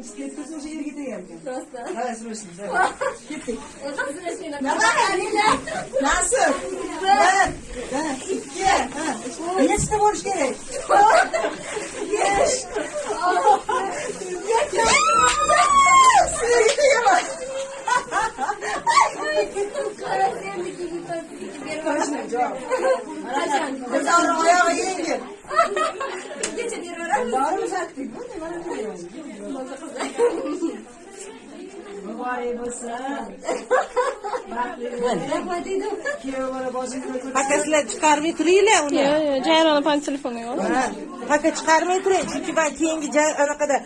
İstiyorsunuz o şehir gideyim. Prosta. Ha, sürüyorsunuz. Gittik. O da sürüyorsunuz. Ne var ya? Nasıl? Ben. Ben. İki. Yes de borç gerek. Yes. Yeter. Sürüye gideyim. Karasiyemlik gibi tatlı gibi. Kaçınacağım. Kaçın. Kızlar ayağa yenge. Geçin yere. Var mı zaten? Bu ne var mı? Paka sizlar chiqarmay turinglar uni. Yo'q, yo'q, Jayrona pan telefoni yo'q. Ha, Paka chiqarmay turing, chunki man keyingi anaqada